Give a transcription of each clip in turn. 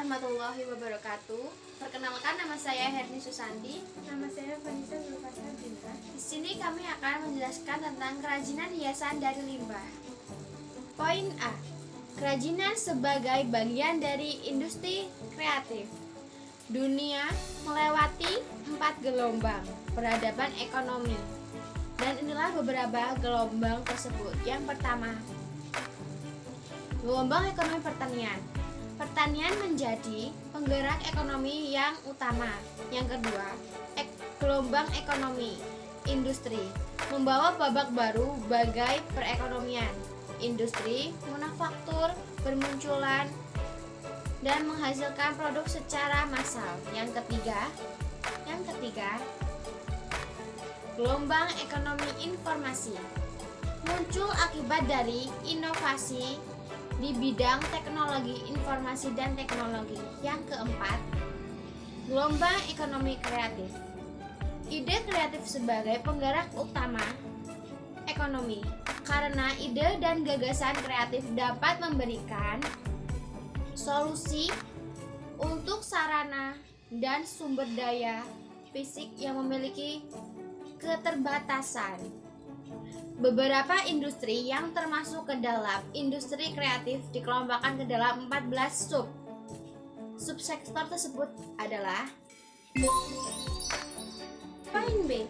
Warahmatullahi wabarakatuh. Perkenalkan nama saya Herni Susanti. Nama saya Vanessa Zulfasa Binta. Di sini kami akan menjelaskan tentang kerajinan hiasan dari limbah. Poin A. Kerajinan sebagai bagian dari industri kreatif. Dunia melewati empat gelombang peradaban ekonomi. Dan inilah beberapa gelombang tersebut. Yang pertama, gelombang ekonomi pertanian Pertanian menjadi penggerak ekonomi yang utama. Yang kedua, ek gelombang ekonomi industri membawa babak baru bagai perekonomian. Industri manufaktur bermunculan dan menghasilkan produk secara massal. Yang ketiga, yang ketiga, gelombang ekonomi informasi muncul akibat dari inovasi di bidang teknologi informasi dan teknologi. Yang keempat, gelombang ekonomi kreatif. Ide kreatif sebagai penggerak utama ekonomi karena ide dan gagasan kreatif dapat memberikan solusi untuk sarana dan sumber daya fisik yang memiliki keterbatasan. Beberapa industri yang termasuk ke dalam industri kreatif dikelompokkan ke dalam 14 sub. Subsektor tersebut adalah Poin B.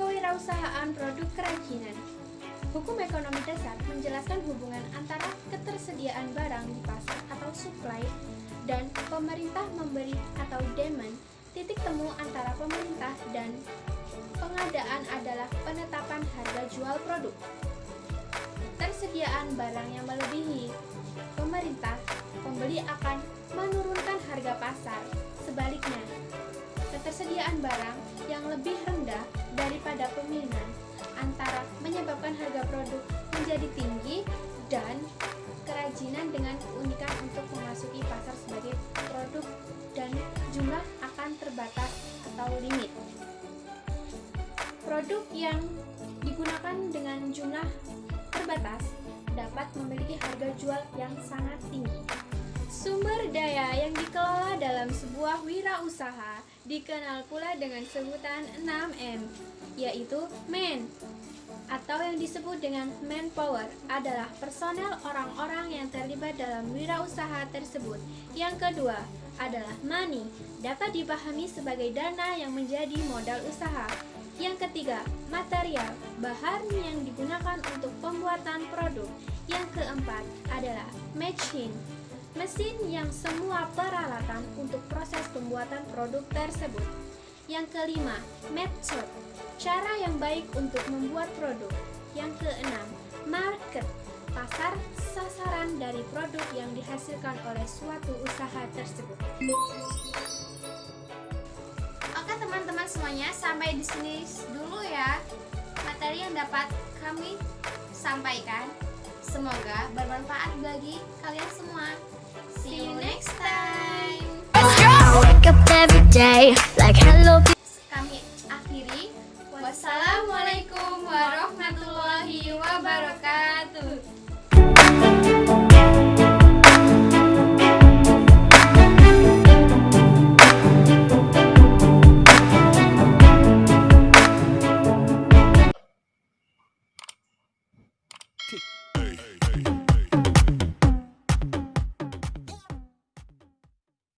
Kewirausahaan produk kerajinan. Hukum ekonomi dasar menjelaskan hubungan antara ketersediaan barang di pasar atau supply dan pemerintah memberi atau demand titik temu antara pemerintah dan pengadaan adalah penetapan harga jual produk. Tersediaan barang yang melebihi pemerintah, pembeli akan menurunkan harga pasar. Sebaliknya, ketersediaan barang yang lebih rendah daripada peminat antara menyebabkan harga produk menjadi tinggi Produk yang digunakan dengan jumlah terbatas dapat memiliki harga jual yang sangat tinggi. Sumber daya yang dikelola dalam sebuah wirausaha dikenal pula dengan sebutan 6M, yaitu man atau yang disebut dengan manpower adalah personel orang-orang yang terlibat dalam wirausaha tersebut. Yang kedua adalah money, dapat dipahami sebagai dana yang menjadi modal usaha. Yang ketiga, material, bahan yang digunakan untuk pembuatan produk. Yang keempat adalah machine, mesin yang semua peralatan untuk proses pembuatan produk tersebut. Yang kelima, method, cara yang baik untuk membuat produk. Yang keenam, market, pasar sasaran dari produk yang dihasilkan oleh suatu usaha tersebut semuanya sampai di sini dulu ya materi yang dapat kami sampaikan. Semoga bermanfaat bagi kalian semua. See you next time.